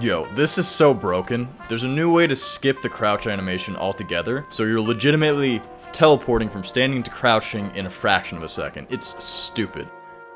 Yo, this is so broken. There's a new way to skip the crouch animation altogether, so you're legitimately teleporting from standing to crouching in a fraction of a second. It's stupid.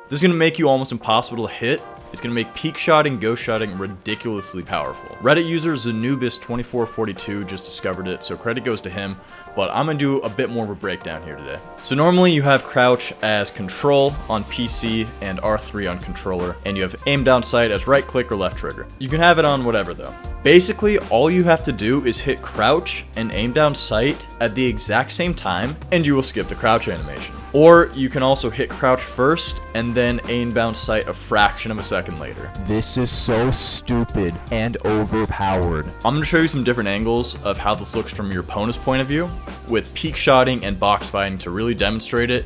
This is going to make you almost impossible to hit. It's going to make peek shotting, ghost shotting ridiculously powerful. Reddit user Zanubis2442 just discovered it, so credit goes to him, but I'm going to do a bit more of a breakdown here today. So normally you have crouch as control on PC and R3 on controller, and you have aim down sight as right click or left trigger. You can have it on whatever though. Basically, all you have to do is hit crouch and aim down sight at the exact same time, and you will skip the crouch animation. Or you can also hit crouch first and then aim down sight a fraction of a second later. This is so stupid and overpowered. I'm to show you some different angles of how this looks from your opponent's point of view, with peek shotting and box fighting to really demonstrate it,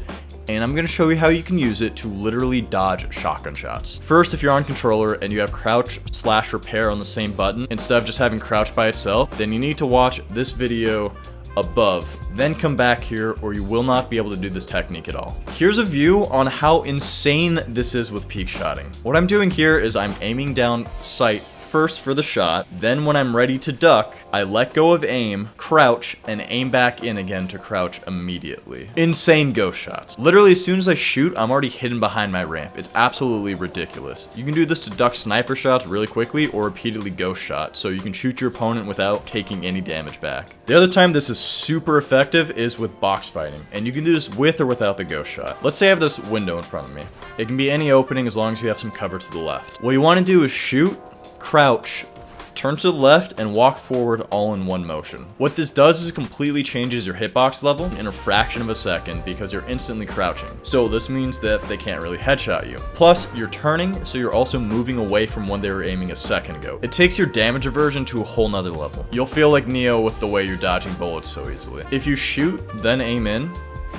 and I'm going to show you how you can use it to literally dodge shotgun shots. First, if you're on controller and you have crouch slash repair on the same button, instead of just having crouch by itself, then you need to watch this video above, then come back here or you will not be able to do this technique at all. Here's a view on how insane this is with peek shotting. What I'm doing here is I'm aiming down sight first for the shot, then when I'm ready to duck, I let go of aim, crouch, and aim back in again to crouch immediately. Insane ghost shots. Literally, as soon as I shoot, I'm already hidden behind my ramp. It's absolutely ridiculous. You can do this to duck sniper shots really quickly or repeatedly ghost shot, so you can shoot your opponent without taking any damage back. The other time this is super effective is with box fighting, and you can do this with or without the ghost shot. Let's say I have this window in front of me. It can be any opening as long as you have some cover to the left. What you want to do is shoot, crouch, turn to the left, and walk forward all in one motion. What this does is it completely changes your hitbox level in a fraction of a second because you're instantly crouching. So this means that they can't really headshot you. Plus, you're turning, so you're also moving away from when they were aiming a second ago. It takes your damage aversion to a whole nother level. You'll feel like Neo with the way you're dodging bullets so easily. If you shoot, then aim in,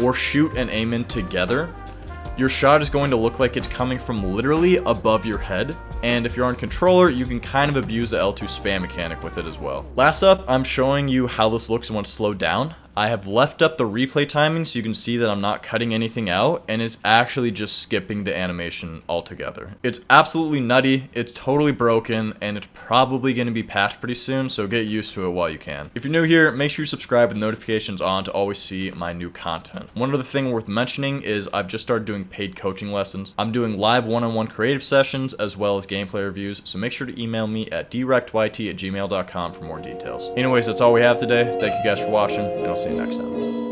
or shoot and aim in together, your shot is going to look like it's coming from literally above your head. And if you're on controller, you can kind of abuse the L2 spam mechanic with it as well. Last up, I'm showing you how this looks it's slowed down. I have left up the replay timing so you can see that I'm not cutting anything out and it's actually just skipping the animation altogether. It's absolutely nutty, it's totally broken, and it's probably going to be patched pretty soon, so get used to it while you can. If you're new here, make sure you subscribe with notifications on to always see my new content. One other thing worth mentioning is I've just started doing paid coaching lessons. I'm doing live one-on-one -on -one creative sessions as well as gameplay reviews, so make sure to email me at directyt at gmail.com for more details. Anyways, that's all we have today. Thank you guys for watching, and I'll see you next time.